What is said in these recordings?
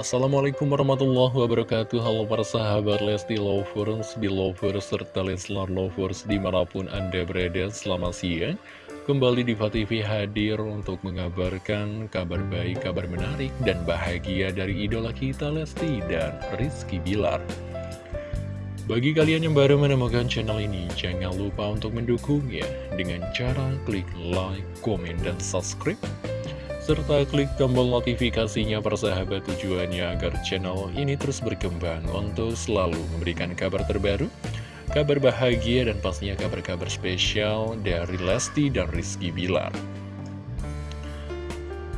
Assalamualaikum warahmatullahi wabarakatuh. Halo para sahabat Lesti Lovers, Belovers, serta Leslar Lovers di mana pun Anda berada Selamat siang. Kembali di TV hadir untuk mengabarkan kabar baik, kabar menarik, dan bahagia dari idola kita Lesti dan Rizky Bilar. Bagi kalian yang baru menemukan channel ini, jangan lupa untuk mendukungnya dengan cara klik like, komen, dan subscribe serta klik tombol notifikasinya persahabat tujuannya agar channel ini terus berkembang untuk selalu memberikan kabar terbaru, kabar bahagia dan pastinya kabar-kabar spesial dari Lesti dan Rizky Bilar.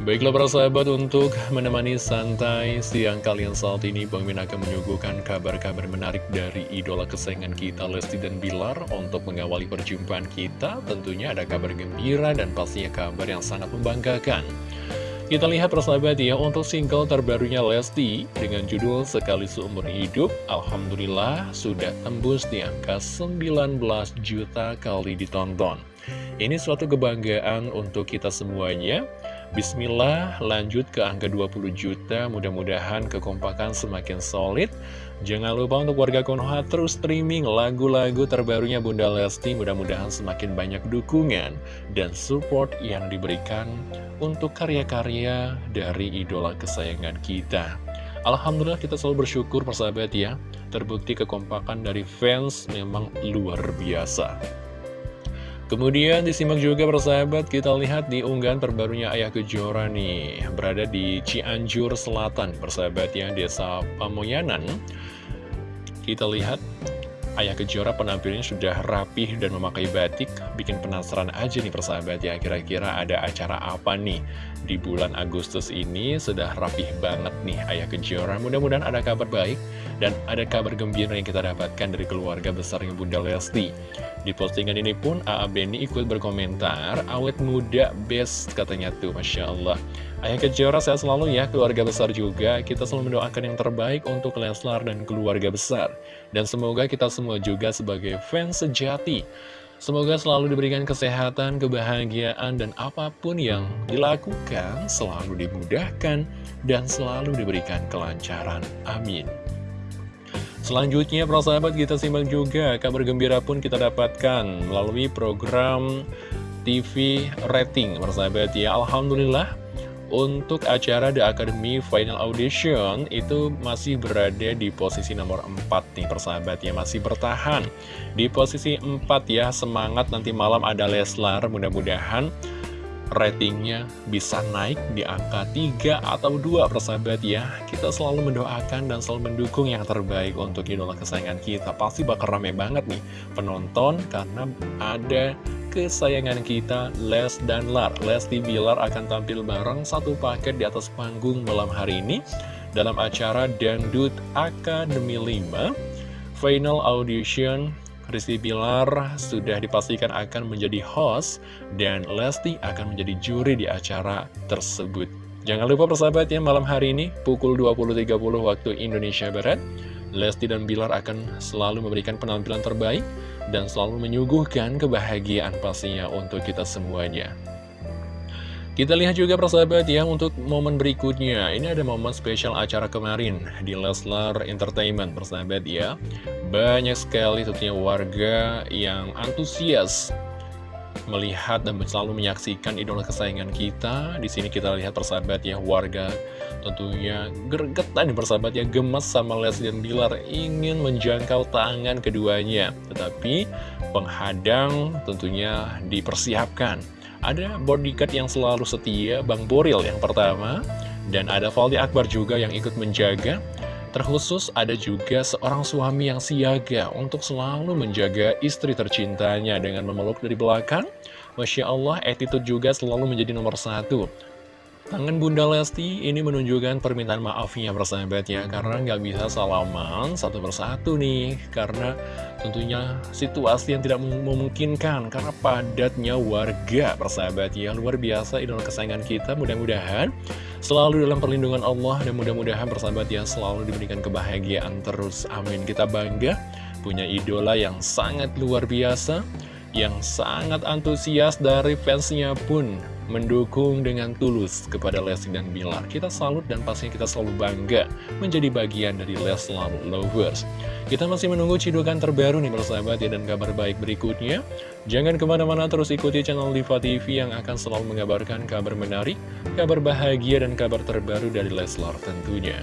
Baiklah para sahabat untuk menemani santai siang kalian saat ini Bang Min akan menyuguhkan kabar-kabar menarik dari idola kesayangan kita Lesti dan Bilar Untuk mengawali perjumpaan kita tentunya ada kabar gembira dan pastinya kabar yang sangat membanggakan kita lihat persahabat ya, untuk single terbarunya Lesti dengan judul Sekali Seumur Hidup, Alhamdulillah sudah tembus di angka 19 juta kali ditonton. Ini suatu kebanggaan untuk kita semuanya. Bismillah, lanjut ke angka 20 juta, mudah-mudahan kekompakan semakin solid. Jangan lupa untuk warga Konoha terus streaming lagu-lagu terbarunya Bunda Lesti, mudah-mudahan semakin banyak dukungan dan support yang diberikan untuk karya-karya dari idola kesayangan kita. Alhamdulillah kita selalu bersyukur persahabat ya, terbukti kekompakan dari fans memang luar biasa. Kemudian disimak juga persahabat kita lihat di unggahan terbarunya Ayah Kejora nih. Berada di Cianjur Selatan persahabat yang desa Pamoyanan. Kita lihat Ayah Kejora penampilannya sudah rapih dan memakai batik Bikin penasaran aja nih persahabat ya Kira-kira ada acara apa nih Di bulan Agustus ini sudah rapih banget nih Ayah Kejora Mudah-mudahan ada kabar baik Dan ada kabar gembira yang kita dapatkan dari keluarga besarnya Bunda Lesti Di postingan ini pun A.A. Beni ikut berkomentar Awet muda best katanya tuh Masya Allah Ayah Kejora saya selalu ya, keluarga besar juga. Kita selalu mendoakan yang terbaik untuk Leslar dan keluarga besar. Dan semoga kita semua juga sebagai fans sejati. Semoga selalu diberikan kesehatan, kebahagiaan, dan apa pun yang dilakukan selalu dimudahkan dan selalu diberikan kelancaran. Amin. Selanjutnya, para sahabat, kita simak juga kabar gembira pun kita dapatkan melalui program TV rating, para sahabat ya. Alhamdulillah, untuk acara The Academy Final Audition itu masih berada di posisi nomor 4 nih persahabat ya masih bertahan. Di posisi 4 ya semangat nanti malam ada Leslar mudah-mudahan ratingnya bisa naik di angka 3 atau 2 persahabat ya. Kita selalu mendoakan dan selalu mendukung yang terbaik untuk idola kesayangan kita. Pasti bakal rame banget nih penonton karena ada kesayangan kita Les dan Lar Lesti Bilar akan tampil bareng satu paket di atas panggung malam hari ini Dalam acara Dangdut Academy 5 Final Audition Rizky Bilar sudah dipastikan akan menjadi host dan Lesti akan menjadi juri di acara tersebut. Jangan lupa persahabat ya, malam hari ini pukul 20.30 waktu Indonesia Barat, Lesti dan Bilar akan selalu memberikan penampilan terbaik dan selalu menyuguhkan kebahagiaan pastinya untuk kita semuanya. Kita lihat juga persahabat ya untuk momen berikutnya Ini ada momen spesial acara kemarin di Leslar Entertainment persahabat ya Banyak sekali tentunya warga yang antusias melihat dan selalu menyaksikan idola kesayangan kita. Di sini kita lihat persahabat ya warga tentunya gergetan persahabat ya gemas sama Leslie dan Bilar ingin menjangkau tangan keduanya. Tetapi penghadang tentunya dipersiapkan. Ada bodyguard yang selalu setia, Bang Boril yang pertama, dan ada Valdi Akbar juga yang ikut menjaga. Terkhusus ada juga seorang suami yang siaga untuk selalu menjaga istri tercintanya dengan memeluk dari belakang. Masya Allah, attitude juga selalu menjadi nomor satu. Tangan Bunda Lesti ini menunjukkan permintaan maafnya persahabat ya Karena nggak bisa salaman satu persatu nih Karena tentunya situasi yang tidak memungkinkan Karena padatnya warga persahabat ya. Luar biasa idola kesayangan kita mudah-mudahan Selalu dalam perlindungan Allah Dan mudah-mudahan persahabat ya selalu diberikan kebahagiaan terus. Amin. Kita bangga punya idola yang sangat luar biasa Yang sangat antusias dari fansnya pun mendukung dengan tulus kepada Lesti dan Bilar. Kita salut dan pastinya kita selalu bangga menjadi bagian dari Leslar Lovers. Kita masih menunggu cidukan terbaru nih bersahabat ya dan kabar baik berikutnya. Jangan ke mana-mana terus ikuti channel Diva TV yang akan selalu mengabarkan kabar menarik, kabar bahagia dan kabar terbaru dari Leslar tentunya.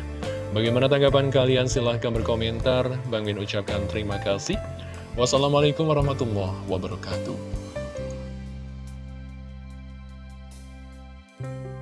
Bagaimana tanggapan kalian? Silahkan berkomentar. Bang Min ucapkan terima kasih. Wassalamualaikum warahmatullahi wabarakatuh. you